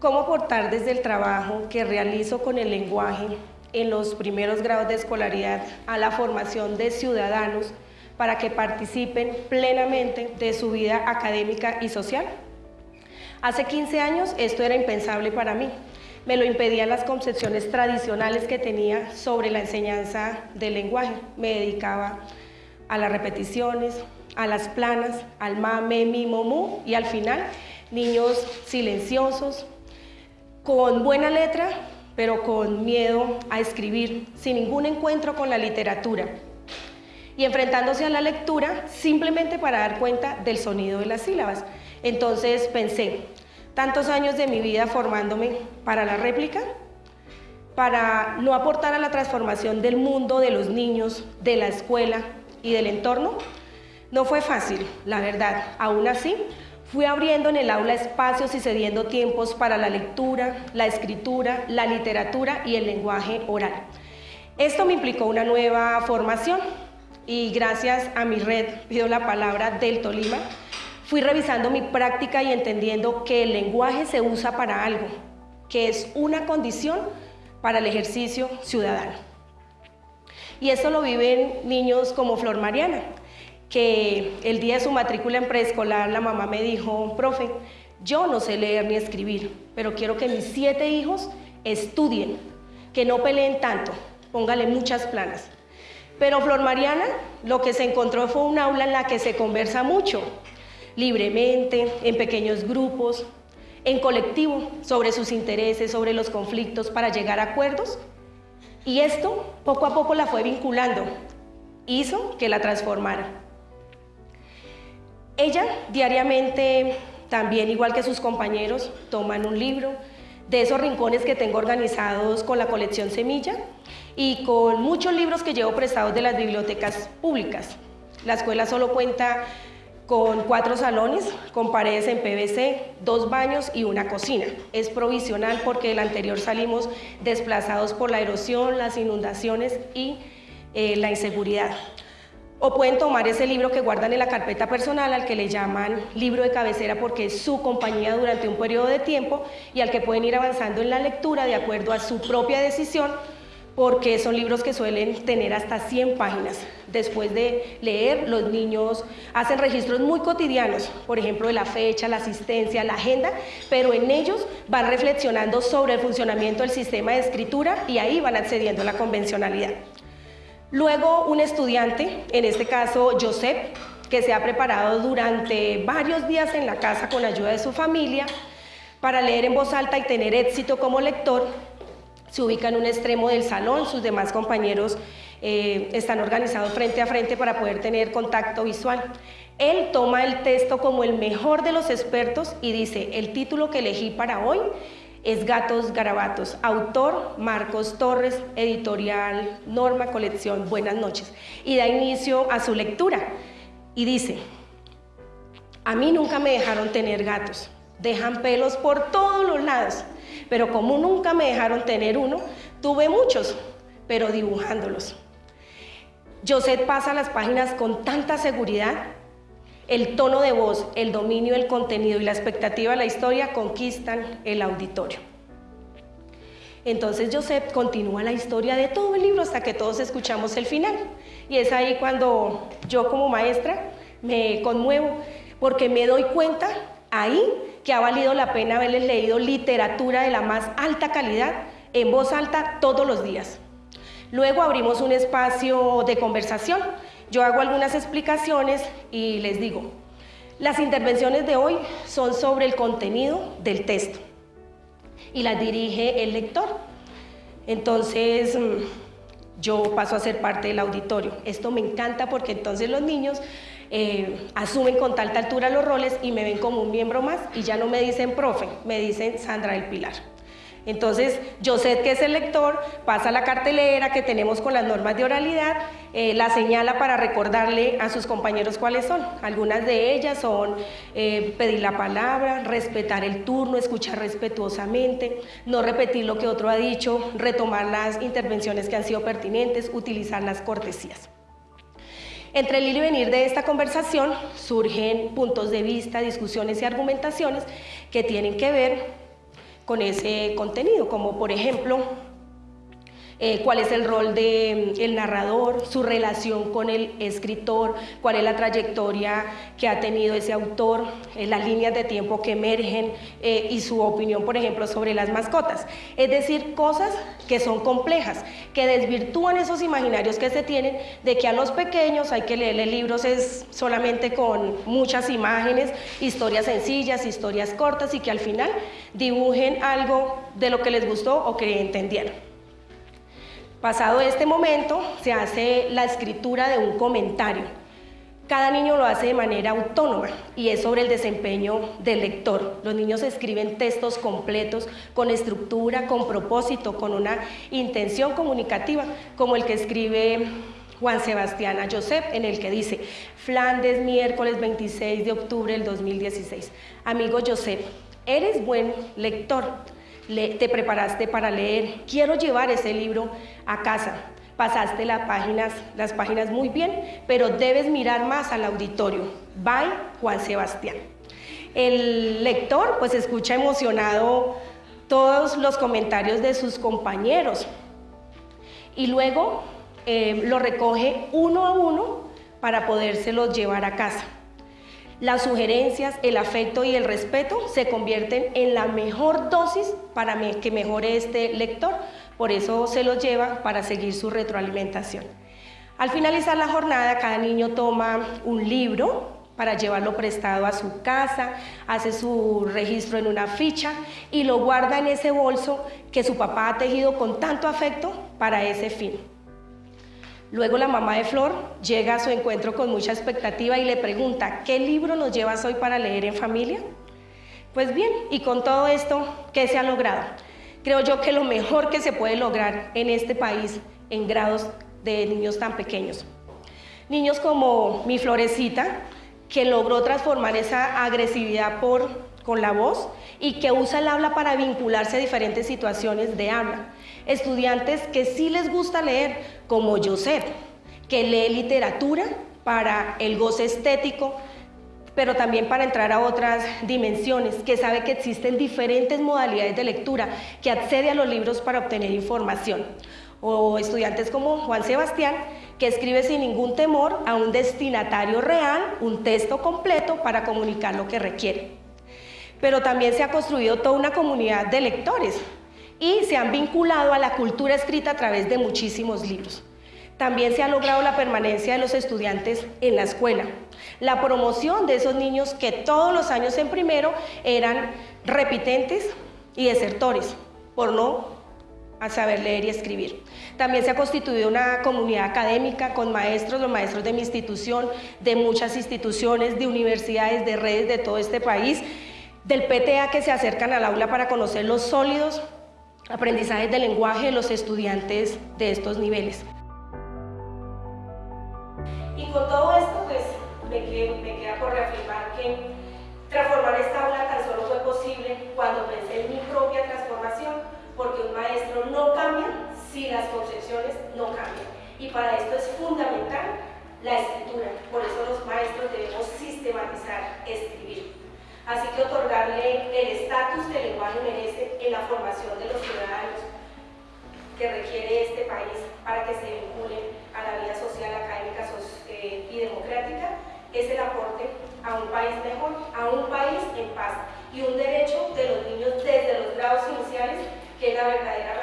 cómo aportar desde el trabajo que realizo con el lenguaje en los primeros grados de escolaridad a la formación de ciudadanos para que participen plenamente de su vida académica y social. Hace 15 años esto era impensable para mí. Me lo impedían las concepciones tradicionales que tenía sobre la enseñanza del lenguaje. Me dedicaba a las repeticiones, a las planas, al ma, me, mi, mo, mu y al final niños silenciosos, con buena letra, pero con miedo a escribir, sin ningún encuentro con la literatura y enfrentándose a la lectura simplemente para dar cuenta del sonido de las sílabas. Entonces pensé, tantos años de mi vida formándome para la réplica, para no aportar a la transformación del mundo, de los niños, de la escuela y del entorno, no fue fácil, la verdad. Aún así, Fui abriendo en el aula espacios y cediendo tiempos para la lectura, la escritura, la literatura y el lenguaje oral. Esto me implicó una nueva formación y gracias a mi red, pido la palabra, del Tolima, fui revisando mi práctica y entendiendo que el lenguaje se usa para algo, que es una condición para el ejercicio ciudadano. Y esto lo viven niños como Flor Mariana, que el día de su matrícula en preescolar la mamá me dijo, profe, yo no sé leer ni escribir, pero quiero que mis siete hijos estudien, que no peleen tanto, póngale muchas planas. Pero Flor Mariana lo que se encontró fue un aula en la que se conversa mucho, libremente, en pequeños grupos, en colectivo, sobre sus intereses, sobre los conflictos, para llegar a acuerdos. Y esto poco a poco la fue vinculando, hizo que la transformara. Ella diariamente, también igual que sus compañeros, toman un libro de esos rincones que tengo organizados con la colección Semilla y con muchos libros que llevo prestados de las bibliotecas públicas. La escuela solo cuenta con cuatro salones, con paredes en PVC, dos baños y una cocina. Es provisional porque el anterior salimos desplazados por la erosión, las inundaciones y eh, la inseguridad. O pueden tomar ese libro que guardan en la carpeta personal al que le llaman libro de cabecera porque es su compañía durante un periodo de tiempo y al que pueden ir avanzando en la lectura de acuerdo a su propia decisión porque son libros que suelen tener hasta 100 páginas. Después de leer, los niños hacen registros muy cotidianos, por ejemplo, de la fecha, la asistencia, la agenda, pero en ellos van reflexionando sobre el funcionamiento del sistema de escritura y ahí van accediendo a la convencionalidad. Luego un estudiante, en este caso Josep, que se ha preparado durante varios días en la casa con ayuda de su familia para leer en voz alta y tener éxito como lector, se ubica en un extremo del salón, sus demás compañeros eh, están organizados frente a frente para poder tener contacto visual. Él toma el texto como el mejor de los expertos y dice, el título que elegí para hoy es Gatos Garabatos. Autor Marcos Torres, editorial Norma Colección. Buenas noches. Y da inicio a su lectura. Y dice, a mí nunca me dejaron tener gatos. Dejan pelos por todos los lados. Pero como nunca me dejaron tener uno, tuve muchos, pero dibujándolos. José pasa las páginas con tanta seguridad el tono de voz, el dominio del contenido y la expectativa de la historia conquistan el auditorio. Entonces Joseph continúa la historia de todo el libro hasta que todos escuchamos el final. Y es ahí cuando yo como maestra me conmuevo porque me doy cuenta ahí que ha valido la pena haberles leído literatura de la más alta calidad en voz alta todos los días. Luego abrimos un espacio de conversación yo hago algunas explicaciones y les digo, las intervenciones de hoy son sobre el contenido del texto y las dirige el lector. Entonces, mm, yo paso a ser parte del auditorio. Esto me encanta porque entonces los niños eh, asumen con tal altura los roles y me ven como un miembro más y ya no me dicen profe, me dicen Sandra del Pilar. Entonces, yo sé que es el lector, pasa la cartelera que tenemos con las normas de oralidad, eh, la señala para recordarle a sus compañeros cuáles son. Algunas de ellas son eh, pedir la palabra, respetar el turno, escuchar respetuosamente, no repetir lo que otro ha dicho, retomar las intervenciones que han sido pertinentes, utilizar las cortesías. Entre el ir y venir de esta conversación surgen puntos de vista, discusiones y argumentaciones que tienen que ver con ese contenido, como por ejemplo eh, cuál es el rol del mm, narrador, su relación con el escritor, cuál es la trayectoria que ha tenido ese autor, eh, las líneas de tiempo que emergen eh, y su opinión, por ejemplo, sobre las mascotas. Es decir, cosas que son complejas, que desvirtúan esos imaginarios que se tienen de que a los pequeños hay que leerle libros es solamente con muchas imágenes, historias sencillas, historias cortas y que al final dibujen algo de lo que les gustó o que entendieron. Pasado este momento, se hace la escritura de un comentario. Cada niño lo hace de manera autónoma y es sobre el desempeño del lector. Los niños escriben textos completos, con estructura, con propósito, con una intención comunicativa, como el que escribe Juan Sebastián a Josep, en el que dice, Flandes, miércoles 26 de octubre del 2016. Amigo Josep, eres buen lector te preparaste para leer, quiero llevar ese libro a casa. Pasaste las páginas, las páginas muy bien, pero debes mirar más al auditorio. Bye, Juan Sebastián. El lector pues escucha emocionado todos los comentarios de sus compañeros y luego eh, lo recoge uno a uno para podérselos llevar a casa. Las sugerencias, el afecto y el respeto se convierten en la mejor dosis para que mejore este lector, por eso se los lleva para seguir su retroalimentación. Al finalizar la jornada, cada niño toma un libro para llevarlo prestado a su casa, hace su registro en una ficha y lo guarda en ese bolso que su papá ha tejido con tanto afecto para ese fin. Luego la mamá de Flor llega a su encuentro con mucha expectativa y le pregunta, ¿qué libro nos llevas hoy para leer en familia? Pues bien, y con todo esto, ¿qué se ha logrado? Creo yo que lo mejor que se puede lograr en este país en grados de niños tan pequeños. Niños como mi Florecita, que logró transformar esa agresividad por, con la voz y que usa el habla para vincularse a diferentes situaciones de habla estudiantes que sí les gusta leer, como Joseph, que lee literatura para el goce estético, pero también para entrar a otras dimensiones, que sabe que existen diferentes modalidades de lectura, que accede a los libros para obtener información. O estudiantes como Juan Sebastián, que escribe sin ningún temor a un destinatario real un texto completo para comunicar lo que requiere. Pero también se ha construido toda una comunidad de lectores, y se han vinculado a la cultura escrita a través de muchísimos libros. También se ha logrado la permanencia de los estudiantes en la escuela, la promoción de esos niños que todos los años en primero eran repitentes y desertores por no saber leer y escribir. También se ha constituido una comunidad académica con maestros, los maestros de mi institución, de muchas instituciones, de universidades, de redes de todo este país, del PTA que se acercan al aula para conocer los sólidos aprendizajes de lenguaje de los estudiantes de estos niveles. Y con todo esto, pues me, queda por reafirmar que transformar esta aula tan solo fue posible cuando pensé en mi propia transformación, porque un maestro no cambia si las concepciones no cambian. Y para esto es fundamental la escritura, por eso los maestros debemos sistematizar, escribir. Así que el estatus del lenguaje merece en la formación de los ciudadanos que requiere este país para que se vinculen a la vida social, académica eh, y democrática, es el aporte a un país mejor, a un país en paz y un derecho de los niños desde los grados iniciales que es la verdadera